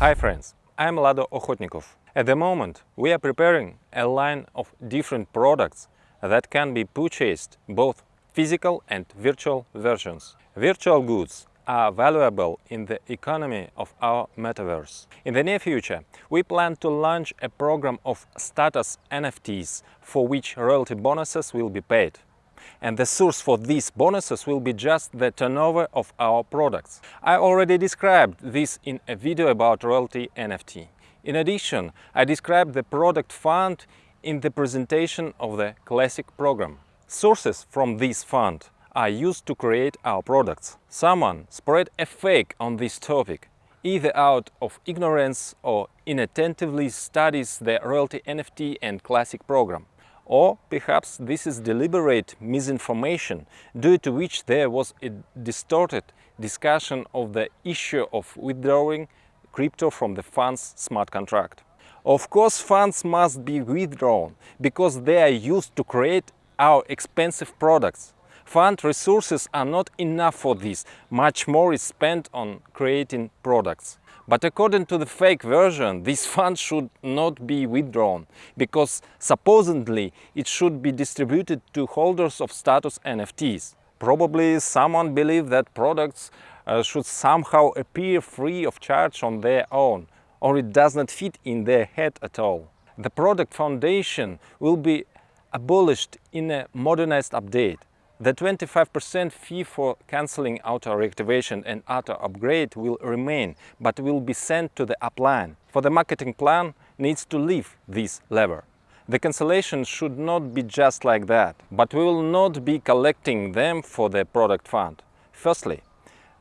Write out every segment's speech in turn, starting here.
Hi friends, I'm Lado Okhotnikov. At the moment, we are preparing a line of different products that can be purchased both physical and virtual versions. Virtual goods are valuable in the economy of our metaverse. In the near future, we plan to launch a program of status NFTs for which royalty bonuses will be paid. And the source for these bonuses will be just the turnover of our products. I already described this in a video about royalty NFT. In addition, I described the product fund in the presentation of the Classic program. Sources from this fund are used to create our products. Someone spread a fake on this topic, either out of ignorance or inattentively studies the royalty NFT and Classic program. Or perhaps this is deliberate misinformation due to which there was a distorted discussion of the issue of withdrawing crypto from the fund's smart contract. Of course, funds must be withdrawn because they are used to create our expensive products. Fund resources are not enough for this, much more is spent on creating products. But according to the fake version, this fund should not be withdrawn, because supposedly it should be distributed to holders of status NFTs. Probably someone believes that products uh, should somehow appear free of charge on their own, or it does not fit in their head at all. The product foundation will be abolished in a modernized update. The 25% fee for cancelling auto reactivation and auto upgrade will remain, but will be sent to the upline. For the marketing plan needs to leave this lever. The cancellation should not be just like that, but we will not be collecting them for the product fund. Firstly,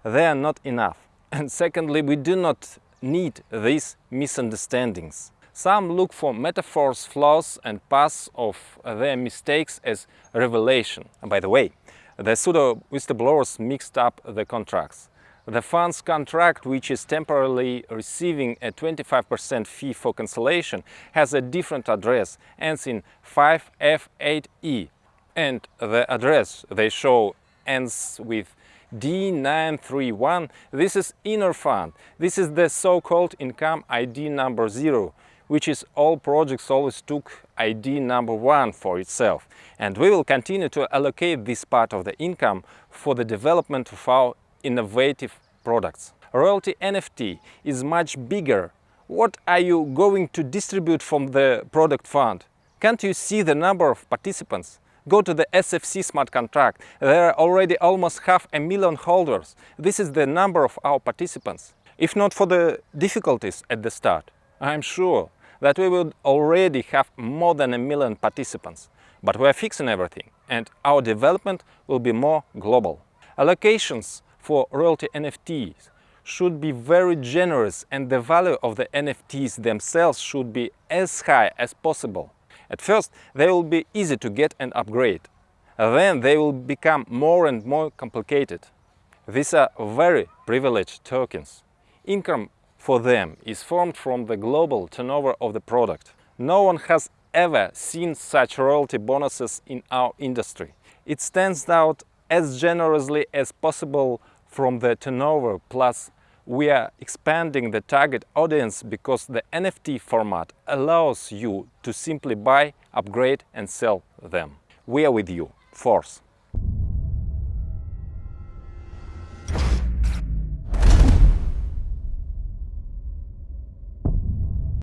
they are not enough. And secondly, we do not need these misunderstandings. Some look for metaphors, flaws and paths of their mistakes as revelation. And by the way, the pseudo whistleblowers mixed up the contracts. The fund's contract, which is temporarily receiving a 25% fee for cancellation, has a different address, ends in 5F8E. And the address they show ends with D931. This is inner fund. This is the so-called income ID number zero, which is all projects always took ID number one for itself. And we will continue to allocate this part of the income for the development of our innovative products. Royalty NFT is much bigger. What are you going to distribute from the product fund? Can't you see the number of participants? Go to the SFC smart contract. There are already almost half a million holders. This is the number of our participants. If not for the difficulties at the start, I'm sure that we would already have more than a million participants. But we are fixing everything and our development will be more global. Allocations for royalty NFTs should be very generous and the value of the NFTs themselves should be as high as possible. At first, they will be easy to get and upgrade. Then they will become more and more complicated. These are very privileged tokens. Income for them is formed from the global turnover of the product. No one has ever seen such royalty bonuses in our industry. It stands out as generously as possible from the turnover plus we are expanding the target audience because the NFT format allows you to simply buy, upgrade and sell them. We are with you. Force.